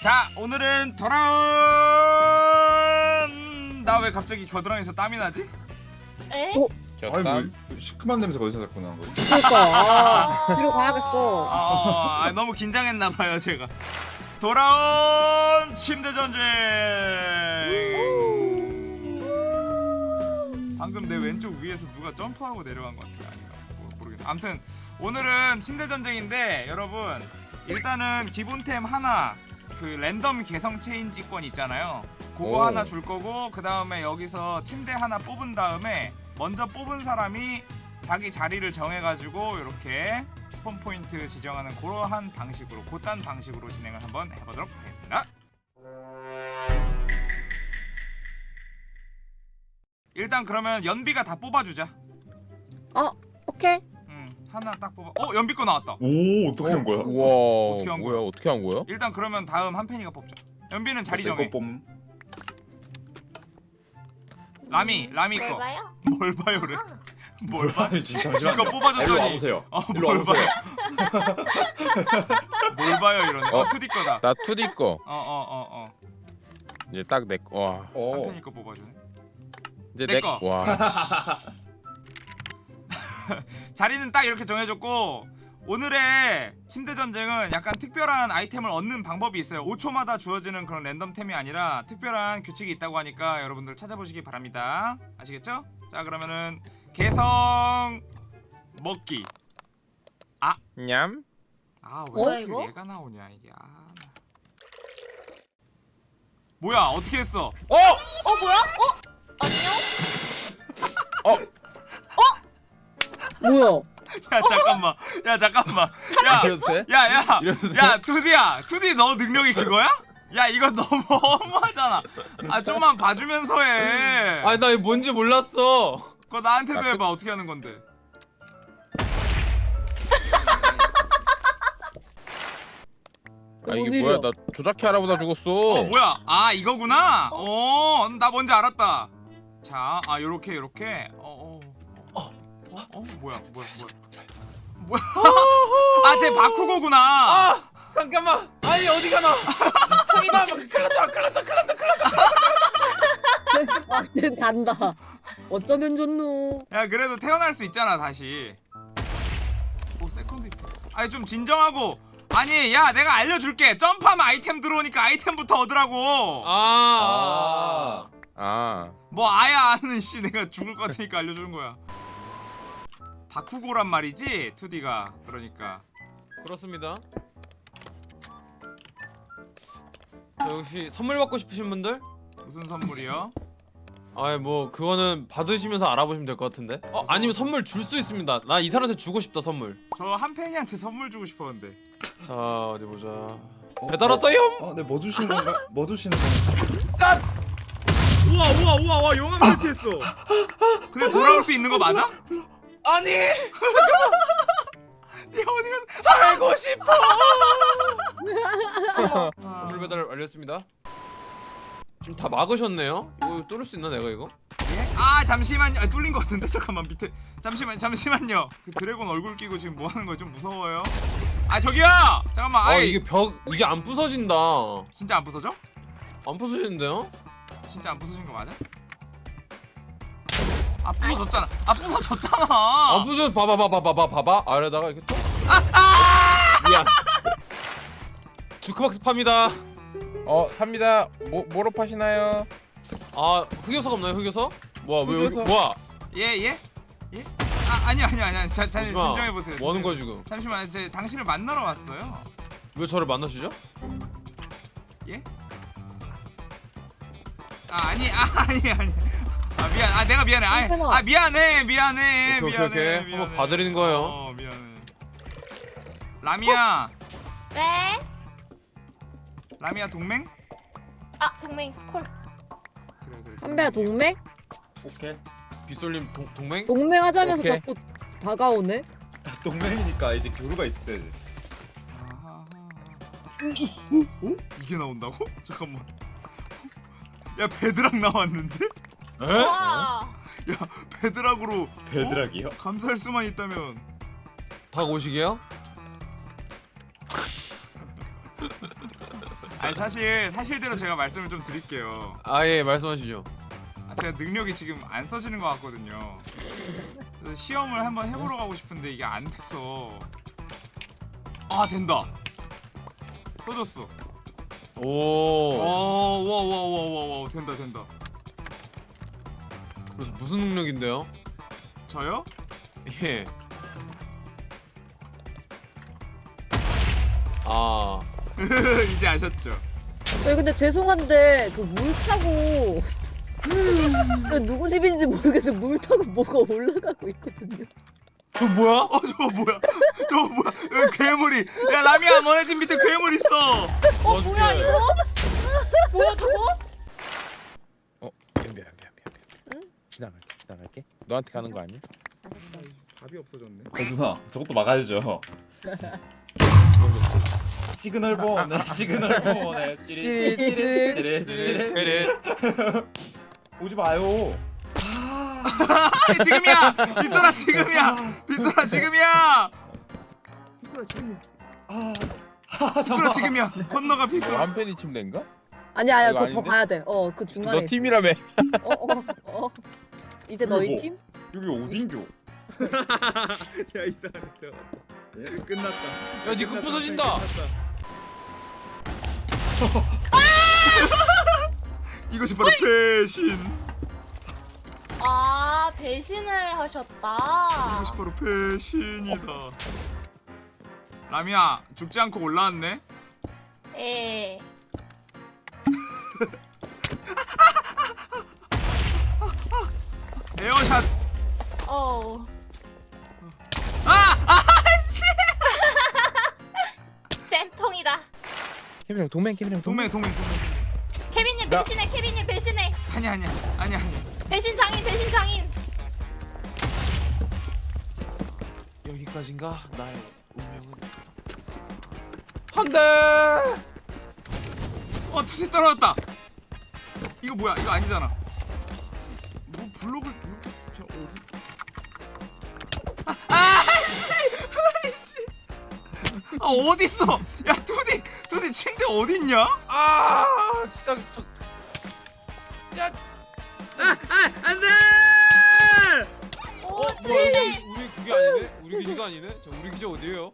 자 오늘은 돌아온 나 왜 갑자기 겨드랑이에서 땀이 나지? 에? 어? 아니 뭐 시큼한 냄새가 어디서 자꾸 나는 거지? 그러니까 아, 뒤로 가야겠어. 아, 아, 너무 긴장했나봐요 제가 돌아온 침대 전쟁 방금 내 왼쪽 위에서 누가 점프하고 내려간 것 같은데 아닌가 뭐, 모르겠다 아무튼 오늘은 침대 전쟁인데 여러분 일단은 기본템 하나 그 랜덤 개성 체인지권 있잖아요 그거 오. 하나 줄 거고 그 다음에 여기서 침대 하나 뽑은 다음에 먼저 뽑은 사람이 자기 자리를 정해가지고 이렇게 스폰 포인트 지정하는 그러한 방식으로 곧단 방식으로 진행을 한번 해보도록 하겠습니다. 일단 그러면 연비가 다 뽑아주자. 어, 오케이. 음 하나 딱 뽑아. 어 연비 거 나왔다. 오 어떻게 한 거야? 우와 어떻게 한 뭐야 거야? 어떻게 한 거야? 일단 그러면 다음 한펜이가 뽑자. 연비는 자리 제 정해. 거 뽐. 라미 라미 뭘 거. 봐요? 뭘 봐요래? 뭘 봐? 아니 진짜 지금 거 일로 뽑아줬더니 와보세요. 어, 일로 뭘 와보세요. 뭘 봐요 이러네. 어 어. 2D 거다. 나 2D 거 어 어 어 어. 이제 딱내 거. 와 어. 한펜이 거 뽑아주네. 이제 내 거. 내와 자리는 딱 이렇게 정해졌고 오늘의 침대 전쟁은 약간 특별한 아이템을 얻는 방법이 있어요 5초마다 주어지는 그런 랜덤템이 아니라 특별한 규칙이 있다고 하니까 여러분들 찾아보시기 바랍니다 아시겠죠? 자 그러면은 개성 먹기 냠 아왜 뭐야, 이렇게? 얘가 나오냐 이게 아. 뭐야 어떻게 했어 어! 어 뭐야? 어? 안녕? 뭐야? 야 잠깐만. 야 잠깐만. 이래도 돼? 야야야 이래도 돼? 야 투디야. 투디 너 능력이 그거야? 야 이거 너무 허무하잖아. 아 좀만 봐주면서 해. 아니 나 이거 뭔지 몰랐어. 그거 나한테도 해봐. 어떻게 하는 건데? 아 이게 뭔 뭐야? 나 조작해 알아보다 죽었어. 어 뭐야? 아 이거구나? 어나 뭔지 알았다. 자아 요렇게 요렇게. 어, 어, 어, 뭐야 뭐야 뭐야 뭐야 아쟤 바쿠고구나 아 잠깐만. 아니 어디 가나? 저기다. 큰일 났다. 큰일 났다. 큰일 났다. 큰일 났다. 아, 쟤 단다. 어쩌면 좋노. 야 그래도 태어날 수 있잖아 다시 오 second 아니 좀 진정하고 아니 야 내가 알려줄게 점프하면 아이템 들어오니까 아이템부터 얻으라고 아. 아뭐 아야 아는 씨 내가 죽을 것 같으니까 알려주는 거야 바쿠고란 말이지 2D가 그러니까 그렇습니다. 저 혹시 선물 받고 싶으신 분들? 무슨 선물이요? 아이 뭐 그거는 받으시면서 알아보시면 될 것 같은데. 어 아니면 선물 줄 수 있습니다. 나 이 사람한테 주고 싶다 선물. 저 한팽이한테 선물 주고 싶었는데 자 어디 보자. 배달 왔어요? 어, 네, 뭐 주시는 건가? 뭐 주시는 건가? 우와 우와 우와 와 용암 설치했어 근데 돌아올 수 있는 거 맞아? 아니 야 어디가 살고 싶어. 아, 선물 배달 완료했습니다. 지금 다 막으셨네요? 이거 뚫을 수 있나 내가 이거? 예? 아 잠시만요 아, 뚫린 것 같은데 잠깐만 밑에 잠시만 잠시만요 그 드래곤 얼굴 끼고 지금 뭐 하는 거야 좀 무서워요 아 저기요 잠깐만 아 아이 이게 벽 이게 안 부서진다. 진짜 안 부서져? 안 부서지는데요? 진짜 안 부서진 거 맞아? 아 부서졌잖아 아 부서졌잖아 안 부서 봐봐 봐봐 봐봐 봐봐 아래다가 이렇게 또 미안 주크박스 팝니다 어 삽니다 뭐 뭐로 파시나요? 아 흑요석 없나요 흑요석? 뭐야 왜 흑요석. 뭐야 예 예? 예? 아 아니 아니 아니 자. 진정해 보세요 뭐 하는 거야 지금 잠시만 제 당신을 만나러 왔어요 왜 저를 만나시죠? 예? 아 아니 아 아니 아니 아 미안 아 내가 미안해 아. 아 미안해 미안해 오케이, 오케이, 미안해 오케이. 미안해. 한번 봐드리는 거예요. 어 미안해 라미야 네? 라미야 동맹? 아 동맹 콜. 그래 그래 한배야 동맹? 오케이. 빗솔님 동, 동맹? 동맹 하자면서 오케이. 자꾸 다가오네. 동맹이니까 이제 교류가 있어야지. 오? 오? 이게 나온다고? 잠깐만 야 bedrock 나왔는데? 에? 와. bedrock으로 bedrock이요? 감사할 수만 있다면 닭 오시게요? 아 아니 사실 사실대로 제가 말씀을 좀 드릴게요. 아 예 말씀하시죠. 아, 제가 능력이 지금 안 써지는 것 같거든요. 그래서 시험을 한번 해보러 가고 싶은데 이게 안 돼서 아 된다. 써졌어. 오. 와와와와와와 된다 된다. 그래서 무슨 능력인데요? 저요? 예. 아. 이제 아셨죠? 네, 근데 죄송한데 그 물 타고 그 누구 집인지 모르겠는데 물 타고 뭐가 올라가고 있거든요. 저 뭐야? 어 저거 뭐야? 저거 뭐야? 여기 괴물이. 야 라미야 너네 집 밑에 괴물 있어. 어 뭐야 이거? 뭐야 저거? 어 미안 미안 미안. 지나갈게 지나갈게. 너한테 가는 거 아니야? 답이 없어졌네. 어, 누나 저것도 막아야죠. 시그널 보네 시그널 보네 찌릿 찌릿 찌릿 찌릿 제레. 오지 마요. 아니, 지금이야. 빗소라 지금이야. 빗소라 지금이야. 빗소라 지금이야. 아, 빗소라 지금이야. 건너가 너 빗소라. 한 팬이 침 된가? 아니 아니야 이거 그거 더 아닌데? 가야 돼. 어그 중간에. 너 팀이라며. 어, 어, 어. 이제 너희 뭐? 팀? 여기 어딘겨? 야 이상하네. 끝났다. 야니그 부서진다. 이것이 바로 배신. 아 배신을 하셨다. 이것이 바로 배신이다. 라미야 죽지 않고 올라왔네. 예. 에어샷. 어. 아! 아 씨! 쌤통이다. 케빈 형 동맹 케빈 형 동맹 동맹 동맹. 케빈님 나- 배신해. 케빈님 배신해. 아니야 아니야 아니야 아니야. 배신 장인 배신 장인. 여기까지인가? 나의 운명은 한대. 어 투시 떨어졌다. 이거 뭐야? 이거 아니잖아. 아 어디 있어? 야 투디 투디 침대 어디 있냐? 아 진짜 저. 야. 안돼! 오어 뭐야 우리 우리 그게 아니네? 우리 기지가 아니네? 저 우리 기지 어디예요?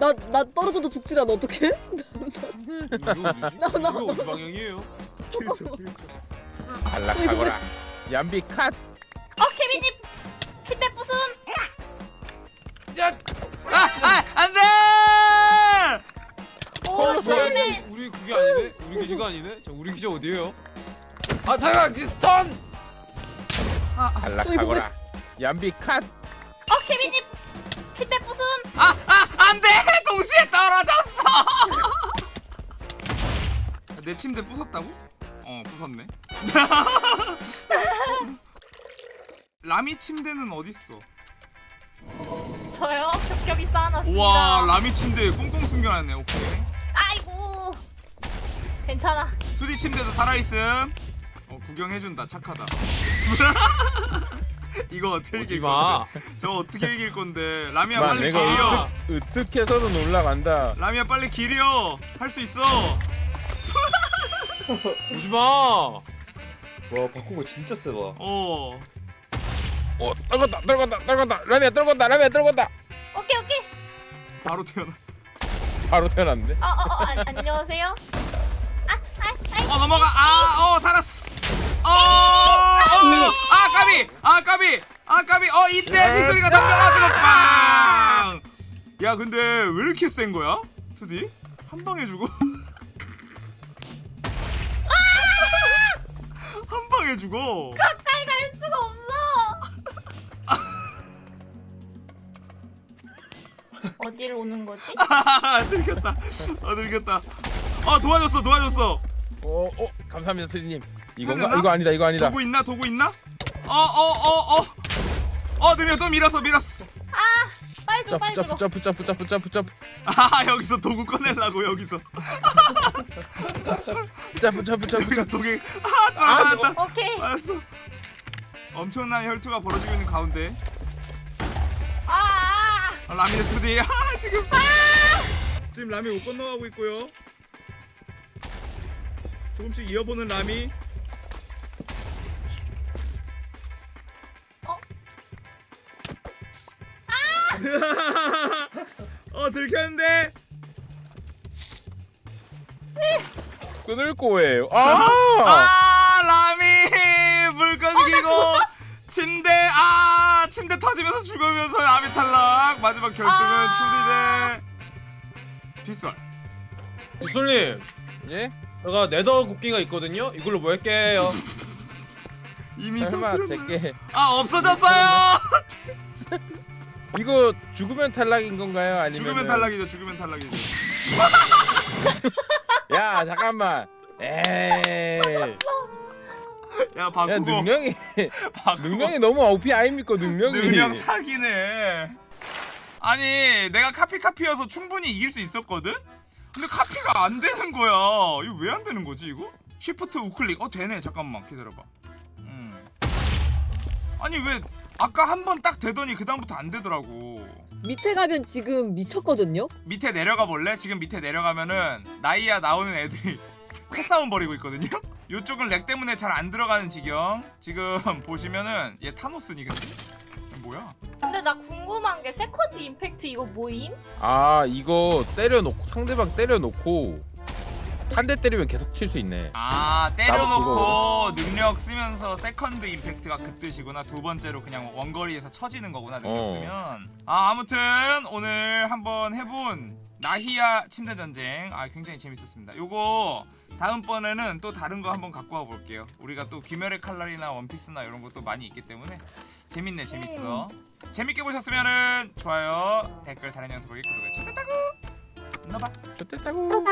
나 나 떨어져도 죽질 않아 어떡해? 이거 어디지? 나- 나- 이거 어디 방향이에요? 안락하거라. 얌비 컷. 어 케빈님 침대 부순. 야. 아, 아 안돼! 오 뭐야 쌤맨. 우리 그게 아니네? 우리 기지가 아니네? 저 우리 기지 어디예요? 아 잠깐 그 스턴! 안락하거라. 얌비 컷. 어 케빈님 침대 부순. 아, 아 안돼! 동시에 떨어졌어. 내 침대 부쉈다고? 어 부쉈네. 라미 침대는 어딨어? 저요 겹겹이 쌓아놨습니다. 우와 라미 침대 꽁꽁 숨겨놨네 오케이 아이고. 괜찮아. 투디 침대도 살아있음 어 구경해준다 착하다 이거 어떻게 이길 마. 건데 저 어떻게 이길 건데 라미야 마 빨리 으뜩 으뜩해서는 올라간다. 라미야 빨리 길이여 할수 있어 오지 마. 와 바꾼 거 진짜 세다. 어 어 떨궜다 떨궜다 떨궜다. 라미야 떨궜다 라미야 떨궜다. 오케이 오케이. 바로 태어나. 바로 태어났는데. 어어어 어, 안- 안녕하세요. 어 넘어가. 아어 살았어. 어아 까비. 아 까비. 아 까비. 어 이때 피소리가 덤벼가지고 빵 야 근데 왜 이렇게 센 거야? 투디? 한 방에 주고 한 방에 죽어? 가까이 갈 수가 없어. 어디를 오는 거지? 아 들켰다 아 들켰다 아 도와줬어 도와줬어 어, 어, 감사합니다, 트리님. 이건가? 하나? 이거 아니다, 이거 아니다. 도구 있나 도구 있나 어 어 어 어어 어 느려 또 밀었어 밀었어 빨리 줘 점프, 빨리 점프, 줘. 점프, 점프, 점프, 점프, 점프, 아 여기서 도구 꺼내려고 여기서 점프, 점프, 점프, 여기서 점프. 도구 아 맞았다 오케이. 맞았어 엄청난 혈투가 벌어지고 있는 가운데 아. 아, 라미네 투디. 아 지금. 지금 라미 못 건너가고 있고요. 조금씩 이어보는 라미. 어? 어 들켰는데? 끊을 거예요. 아! 아 라미! 물건 끼고 침대 아 침대 터지면서 죽으면서 라미 탈락 마지막 결승은 아. 투디네 빗솔 이솔님 예? 제가 네더 국기가 있거든요 이걸로 뭐 할게요 이미 설마 터뜨렸나요? 제게 아 없어졌어요 이거 죽으면 탈락인 건가요? 아니면 죽으면 탈락이죠 죽으면 탈락이죠 야 잠깐만. 에이. 야야 바꾸고 능력이 바꾸고 능력이 너무 OP 아닙니까 능력이? 능력 사기네. 아니 내가 카피 카피여서 충분히 이길 수 있었거든. 근데 카피가 안 되는 거야. 이거 왜 안 되는 거지 이거? 쉬프트 우클릭. 어 되네. 잠깐만 기다려봐. 음. 아니 왜 아까 한 번 딱 되더니 그 다음부터 안 되더라고. 밑에 가면 지금 미쳤거든요? 밑에 내려가 볼래? 지금 밑에 내려가면 나이야 나오는 애들이 패싸움 벌이고 있거든요. 요쪽은 lag 때문에 잘 안 들어가는 지경. 지금 보시면은 얘 타노스니 근데 이게 뭐야? 근데 나 궁금한 게 second impact 이거 뭐임? 아 이거 때려놓고 상대방 때려놓고 한 대 때리면 계속 칠 수 있네. 아 때려놓고 능력 쓰면서 second impact가 그 뜻이구나 두 번째로 그냥 원거리에서 쳐지는 거구나 능력 어. 쓰면 아 아무튼 오늘 한번 해본 나히야 침대 전쟁 아 굉장히 재밌었습니다 요거 다음번에는 또 다른 거 한번 갖고 와 볼게요. 우리가 또 귀멸의 칼날이나 원피스나 이런 것도 많이 있기 때문에 재밌네 재밌어. 재밌게 보셨으면은 좋아요 댓글 다른 영상 보기 구독을 좋댔다고 눌러봐. 좋댔다고.